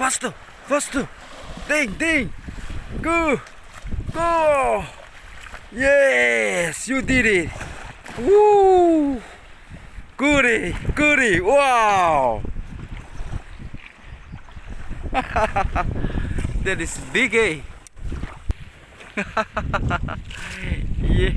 Faster, faster. Ding, ding. Go, go. Yes, you did it. Woo. Goody, goody. Wow. that is big, eh? yeah.